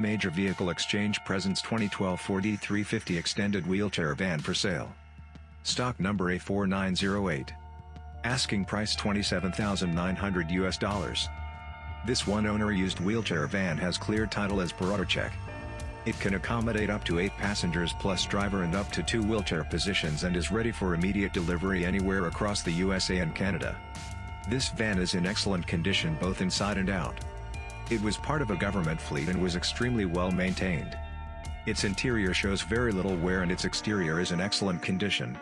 Major Vehicle Exchange presents 2012 Ford E350 extended wheelchair van for sale. Stock number A4908. Asking price 27,900 US dollars. This one-owner used wheelchair van has clear title as per auto check. It can accommodate up to 8 passengers plus driver and up to 2 wheelchair positions and is ready for immediate delivery anywhere across the USA and Canada. This van is in excellent condition both inside and out. It was part of a government fleet and was extremely well maintained. Its interior shows very little wear and its exterior is in excellent condition.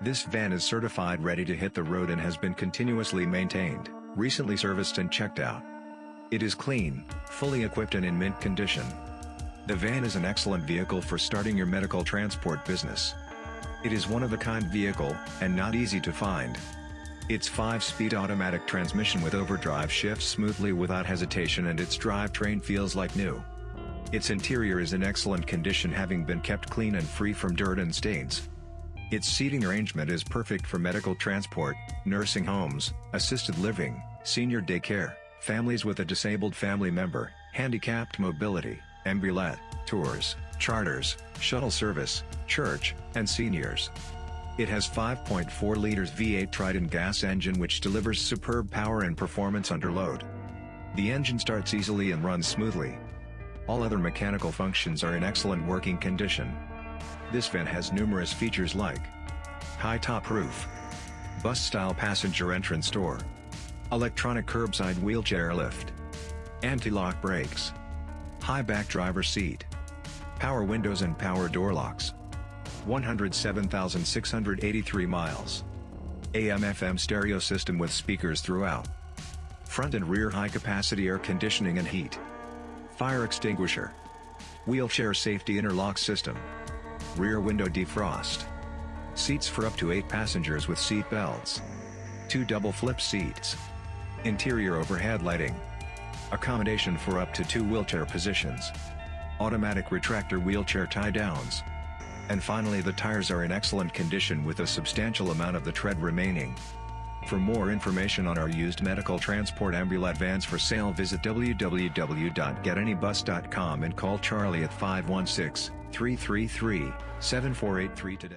This van is certified ready to hit the road and has been continuously maintained, recently serviced and checked out. It is clean, fully equipped and in mint condition. The van is an excellent vehicle for starting your medical transport business. It is one of a kind vehicle, and not easy to find. Its 5-speed automatic transmission with overdrive shifts smoothly without hesitation and its drivetrain feels like new. Its interior is in excellent condition having been kept clean and free from dirt and stains. Its seating arrangement is perfect for medical transport, nursing homes, assisted living, senior daycare, families with a disabled family member, handicapped mobility, ambulette, tours, charters, shuttle service, church, and seniors. It has 5.4 liters V8 Triton gas engine which delivers superb power and performance under load. The engine starts easily and runs smoothly. All other mechanical functions are in excellent working condition. This van has numerous features like high top roof, bus-style passenger entrance door, electronic curbside wheelchair lift, anti-lock brakes, high back driver seat, power windows and power door locks. 107,683 miles. AM-FM stereo system with speakers throughout. Front and rear high-capacity air conditioning and heat. Fire extinguisher. Wheelchair safety interlock system. Rear window defrost. Seats for up to 8 passengers with seat belts. Two double flip seats. Interior overhead lighting. Accommodation for up to two wheelchair positions. Automatic retractor wheelchair tie-downs. And finally the tires are in excellent condition with a substantial amount of the tread remaining. For more information on our used medical transport ambulette vans for sale visit www.getanybus.com and call Charlie at 516-333-7483 today.